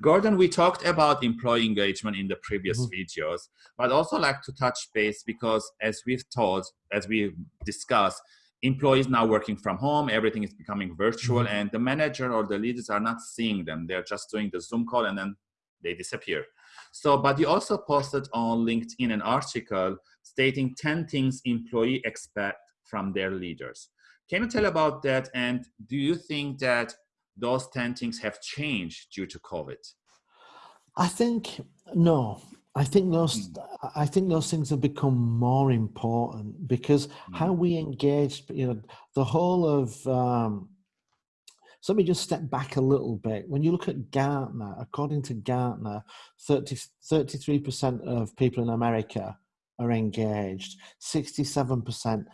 Gordon, we talked about employee engagement in the previous mm -hmm. videos, but also like to touch base because as we've told, as we've discussed, employees now working from home, everything is becoming virtual mm -hmm. and the manager or the leaders are not seeing them. They're just doing the Zoom call and then they disappear. So, but you also posted on LinkedIn an article stating 10 things employee expect from their leaders. Can you tell about that? And do you think that those 10 things have changed due to COVID? I think, no, I think those mm. I think those things have become more important because mm. how we engage, you know, the whole of um, so let me just step back a little bit. When you look at Gartner, according to Gartner, 30, 33% of people in America are engaged, 67%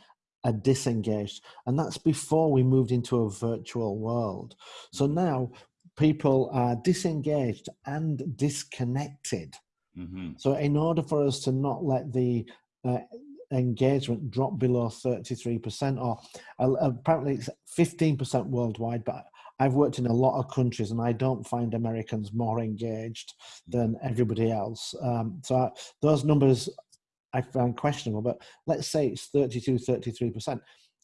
are disengaged. And that's before we moved into a virtual world. So mm-hmm. now people are disengaged and disconnected. Mm -hmm. So in order for us to not let the uh, engagement drop below 33% or uh, apparently it's 15% worldwide, but I've worked in a lot of countries and I don't find Americans more engaged than everybody else. Um, so I, those numbers I find questionable, but let's say it's 32, 33%.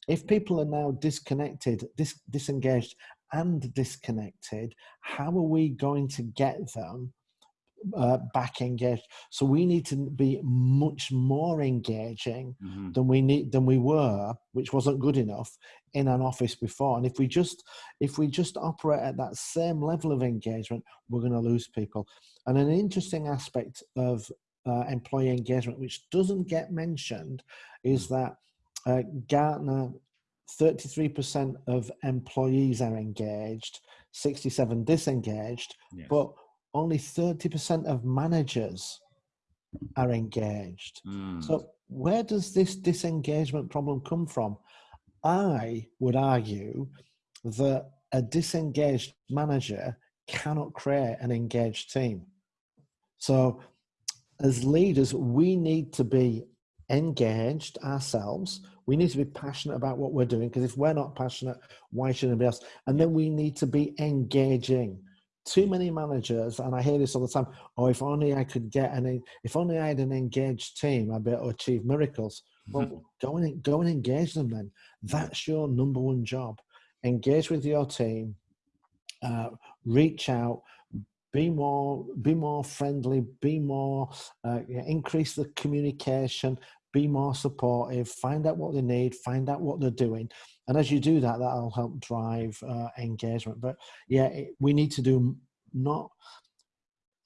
If people are now disconnected, dis disengaged and disconnected, how are we going to get them uh, back engaged. So we need to be much more engaging mm -hmm. than we need than we were, which wasn't good enough in an office before. And if we just if we just operate at that same level of engagement, we're going to lose people. And an interesting aspect of uh, employee engagement, which doesn't get mentioned, is hmm. that uh, Gartner, 33% of employees are engaged, 67 disengaged, yes. but only 30% of managers are engaged. Mm. So where does this disengagement problem come from? I would argue that a disengaged manager cannot create an engaged team. So as leaders, we need to be engaged ourselves. We need to be passionate about what we're doing because if we're not passionate, why should anybody else? And then we need to be engaging. Too many managers, and I hear this all the time. Oh, if only I could get an, if only I had an engaged team, I'd be able to achieve miracles. Well, mm -hmm. go and go and engage them. Then that's your number one job. Engage with your team. Uh, reach out be more be more friendly be more uh, increase the communication be more supportive find out what they need find out what they're doing and as you do that that'll help drive uh, engagement but yeah it, we need to do not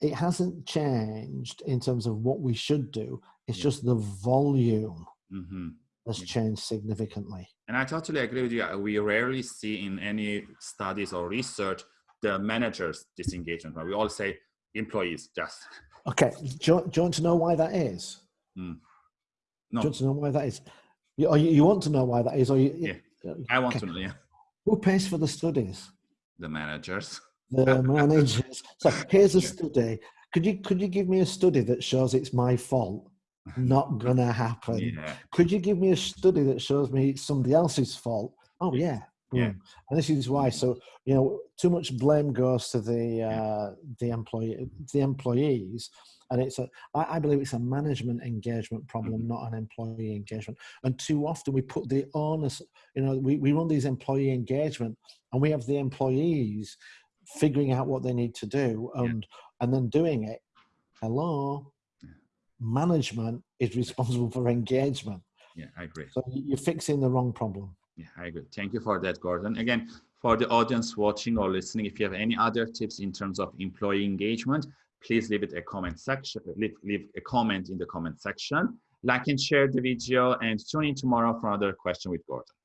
it hasn't changed in terms of what we should do it's yeah. just the volume mm -hmm. has yeah. changed significantly and i totally agree with you we rarely see in any studies or research the managers disengagement. Right? We all say employees just. Okay. Do you, do you want to know why that is? Mm. No. Do you want to know why that is? You, or you, you want to know why that is? Or you, yeah, I want to know. Yeah. Who pays for the studies? The managers. The managers. so here's a study. Could you could you give me a study that shows it's my fault? Not gonna happen. Yeah. Could you give me a study that shows me somebody else's fault? Oh yeah, yeah. Mm. And this is why. So you know, too much blame goes to the uh, the employee the employees, and it's a I, I believe it's a management engagement problem, mm-hmm. not an employee engagement. And too often we put the onus. You know, we we run these employee engagement, and we have the employees figuring out what they need to do and yeah. and then doing it. Hello, yeah. management is responsible for engagement. Yeah, I agree. So you're fixing the wrong problem. Yeah, I agree. Thank you for that, Gordon. Again, for the audience watching or listening, if you have any other tips in terms of employee engagement, please leave it a comment section, leave, leave a comment in the comment section. Like and share the video and tune in tomorrow for another question with Gordon.